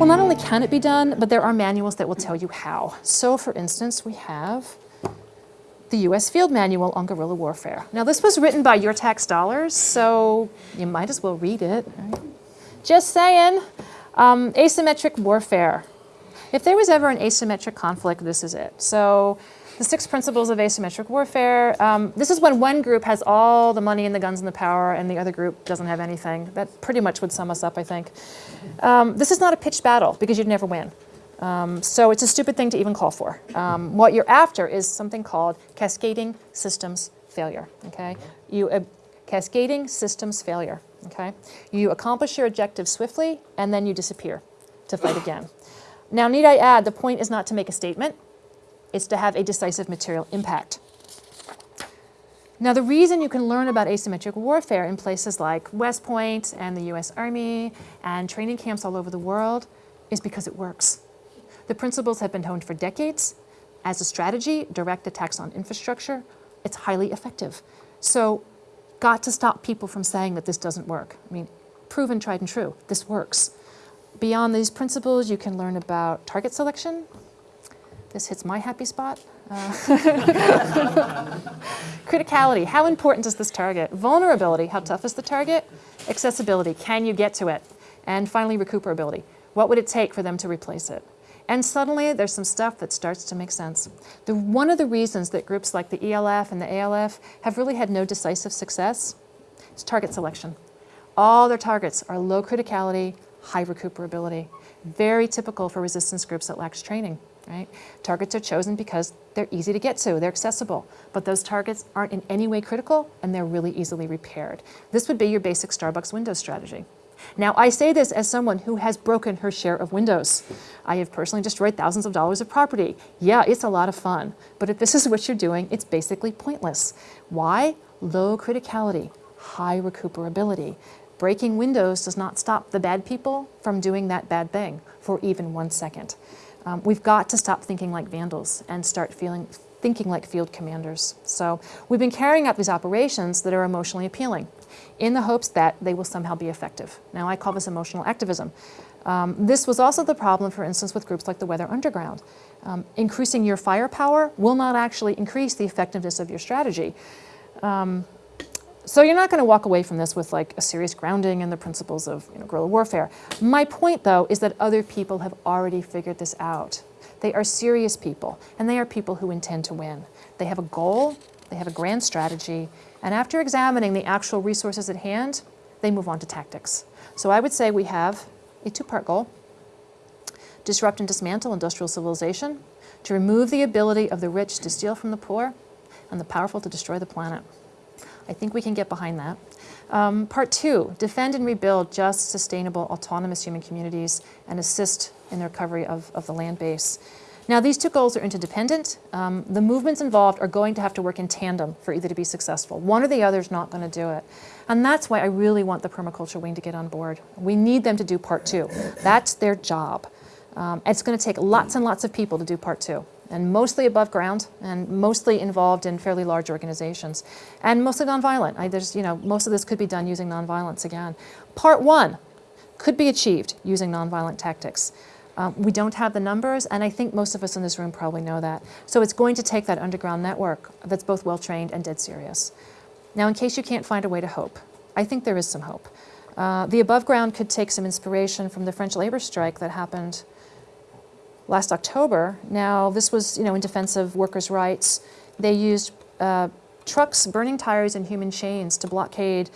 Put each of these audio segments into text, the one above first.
Well, not only can it be done, but there are manuals that will tell you how. So for instance, we have the U.S. Field Manual on Guerrilla Warfare. Now this was written by your tax dollars, so you might as well read it. Right? Just saying, um, asymmetric warfare. If there was ever an asymmetric conflict, this is it. So the six principles of asymmetric warfare. Um, this is when one group has all the money and the guns and the power and the other group doesn't have anything. That pretty much would sum us up, I think. Um, this is not a pitched battle because you'd never win. Um, so it's a stupid thing to even call for. Um, what you're after is something called cascading systems failure, okay? You, uh, cascading systems failure, okay? You accomplish your objective swiftly and then you disappear to fight again. Now, need I add, the point is not to make a statement it's to have a decisive material impact. Now the reason you can learn about asymmetric warfare in places like West Point and the US Army and training camps all over the world is because it works. The principles have been honed for decades. As a strategy, direct attacks on infrastructure, it's highly effective. So got to stop people from saying that this doesn't work. I mean, proven, tried and true, this works. Beyond these principles, you can learn about target selection, this hits my happy spot. Uh, criticality, how important is this target? Vulnerability, how tough is the target? Accessibility, can you get to it? And finally, recuperability, what would it take for them to replace it? And suddenly there's some stuff that starts to make sense. The, one of the reasons that groups like the ELF and the ALF have really had no decisive success is target selection. All their targets are low criticality, high recuperability. Very typical for resistance groups that lacks training right? Targets are chosen because they're easy to get to, they're accessible, but those targets aren't in any way critical and they're really easily repaired. This would be your basic Starbucks Windows strategy. Now, I say this as someone who has broken her share of windows. I have personally destroyed thousands of dollars of property. Yeah, it's a lot of fun, but if this is what you're doing, it's basically pointless. Why? Low criticality, high recuperability. Breaking windows does not stop the bad people from doing that bad thing for even one second. Um, we've got to stop thinking like vandals and start feeling, thinking like field commanders. So we've been carrying out these operations that are emotionally appealing in the hopes that they will somehow be effective. Now I call this emotional activism. Um, this was also the problem, for instance, with groups like the Weather Underground. Um, increasing your firepower will not actually increase the effectiveness of your strategy. Um, so you're not going to walk away from this with like a serious grounding in the principles of you know, guerrilla warfare. My point, though, is that other people have already figured this out. They are serious people, and they are people who intend to win. They have a goal, they have a grand strategy, and after examining the actual resources at hand, they move on to tactics. So I would say we have a two-part goal. Disrupt and dismantle industrial civilization, to remove the ability of the rich to steal from the poor, and the powerful to destroy the planet. I think we can get behind that. Um, part two, defend and rebuild just, sustainable, autonomous human communities and assist in the recovery of, of the land base. Now, these two goals are interdependent. Um, the movements involved are going to have to work in tandem for either to be successful. One or the other is not going to do it. And that's why I really want the permaculture wing to get on board. We need them to do part two. That's their job. Um, it's going to take lots and lots of people to do part two and mostly above ground and mostly involved in fairly large organizations and mostly nonviolent. I, there's, you know, most of this could be done using nonviolence again. Part one could be achieved using nonviolent tactics. Um, we don't have the numbers, and I think most of us in this room probably know that. So it's going to take that underground network that's both well-trained and dead serious. Now, in case you can't find a way to hope, I think there is some hope. Uh, the above ground could take some inspiration from the French labor strike that happened last October. Now, this was you know, in defense of workers' rights. They used uh, trucks burning tires and human chains to blockade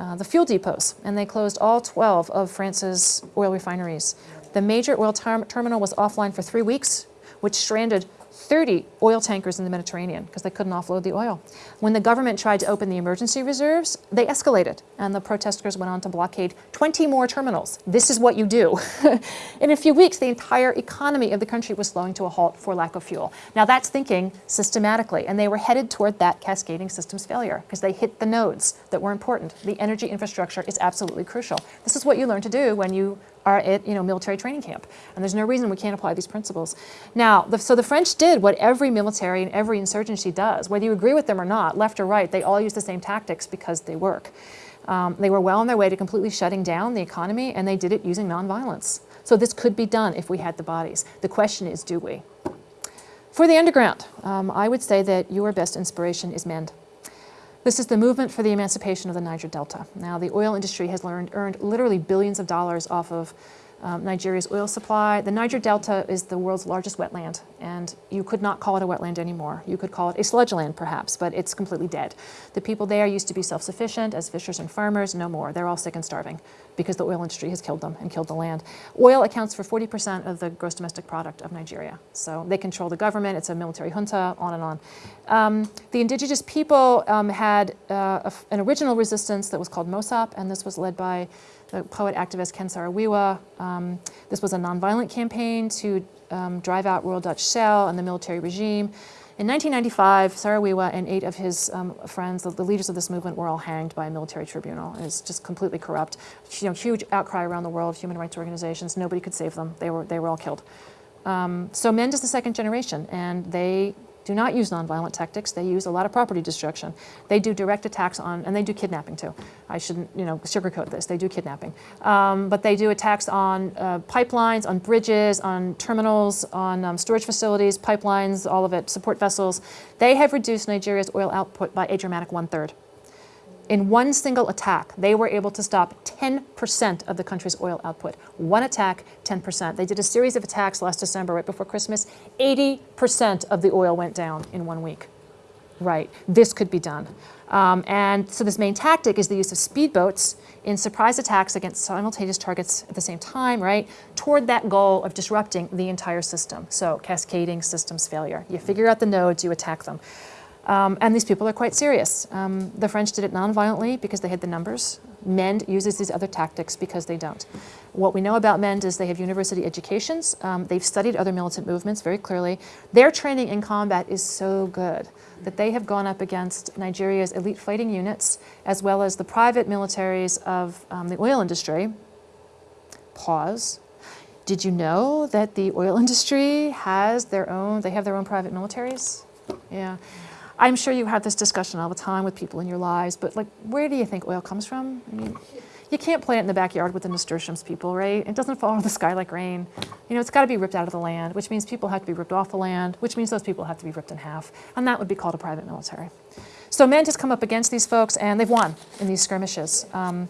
uh, the fuel depots, and they closed all 12 of France's oil refineries. The major oil ter terminal was offline for three weeks, which stranded 30 oil tankers in the Mediterranean because they couldn't offload the oil. When the government tried to open the emergency reserves, they escalated and the protesters went on to blockade 20 more terminals. This is what you do. in a few weeks, the entire economy of the country was slowing to a halt for lack of fuel. Now that's thinking systematically and they were headed toward that cascading systems failure because they hit the nodes that were important. The energy infrastructure is absolutely crucial. This is what you learn to do when you are at you know, military training camp. And there's no reason we can't apply these principles. Now, the, so the French did what every military and every insurgency does. Whether you agree with them or not, left or right, they all use the same tactics because they work. Um, they were well on their way to completely shutting down the economy, and they did it using nonviolence. So this could be done if we had the bodies. The question is, do we? For the underground, um, I would say that your best inspiration is MEND. This is the movement for the emancipation of the Niger Delta. Now, the oil industry has learned, earned literally billions of dollars off of um, Nigeria's oil supply. The Niger Delta is the world's largest wetland, and you could not call it a wetland anymore. You could call it a sludge land, perhaps, but it's completely dead. The people there used to be self-sufficient as fishers and farmers, no more. They're all sick and starving because the oil industry has killed them and killed the land. Oil accounts for 40% of the gross domestic product of Nigeria. So they control the government, it's a military junta, on and on. Um, the indigenous people um, had uh, an original resistance that was called MOSOP, and this was led by the poet activist Ken Saro-Wiwa. Um, this was a nonviolent campaign to um, drive out Royal Dutch Shell and the military regime. In 1995, Saro-Wiwa and eight of his um, friends, the, the, leaders of this movement, were all hanged by a military tribunal. It's just completely corrupt. You know, huge outcry around the world, human rights organizations. Nobody could save them. They were, they were all killed. Um, so MEND is the second generation, and they do not use nonviolent tactics. They use a lot of property destruction. They do direct attacks on, and they do kidnapping too. I shouldn't, you know, sugarcoat this. They do kidnapping. Um, but they do attacks on uh, pipelines, on bridges, on terminals, on um, storage facilities, pipelines, all of it, support vessels. They have reduced Nigeria's oil output by a dramatic one-third. In one single attack, they were able to stop 10% of the country's oil output. One attack, 10%. They did a series of attacks last December, right before Christmas. 80% of the oil went down in one week. Right, this could be done. Um, and so this main tactic is the use of speedboats in surprise attacks against simultaneous targets at the same time, right, toward that goal of disrupting the entire system. So cascading systems failure. You figure out the nodes, you attack them. Um, and these people are quite serious. Um, the French did it non-violently because they had the numbers. MEND uses these other tactics because they don't. What we know about MEND is they have university educations. Um, they've studied other militant movements very clearly. Their training in combat is so good that they have gone up against Nigeria's elite fighting units as well as the private militaries of um, the oil industry. Pause. Did you know that the oil industry has their own, they have their own private militaries? Yeah. I'm sure you have this discussion all the time with people in your lives, but like, where do you think oil comes from? I mean, you can't plant it in the backyard with the nasturtiums people, right? It doesn't fall out of the sky like rain. You know, it's got to be ripped out of the land, which means people have to be ripped off the land, which means those people have to be ripped in half, and that would be called a private military. So MEND has come up against these folks, and they've won in these skirmishes. Um,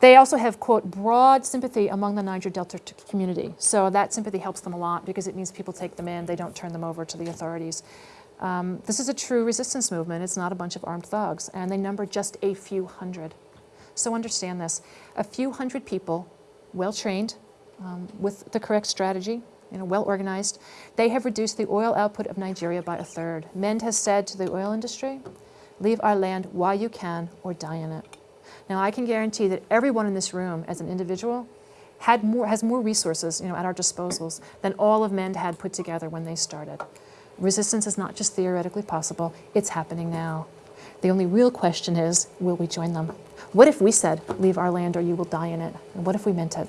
they also have, quote, broad sympathy among the Niger Delta community. So that sympathy helps them a lot because it means people take them in, they don't turn them over to the authorities. Um, this is a true resistance movement. It's not a bunch of armed thugs, and they number just a few hundred. So understand this. A few hundred people, well-trained, um, with the correct strategy, you know, well organized, they have reduced the oil output of Nigeria by a third. MEND has said to the oil industry, leave our land while you can or die in it. Now I can guarantee that everyone in this room as an individual had more, has more resources you know, at our disposals than all of MEND had put together when they started. Resistance is not just theoretically possible, it's happening now. The only real question is, will we join them? What if we said, leave our land or you will die in it? And what if we meant it?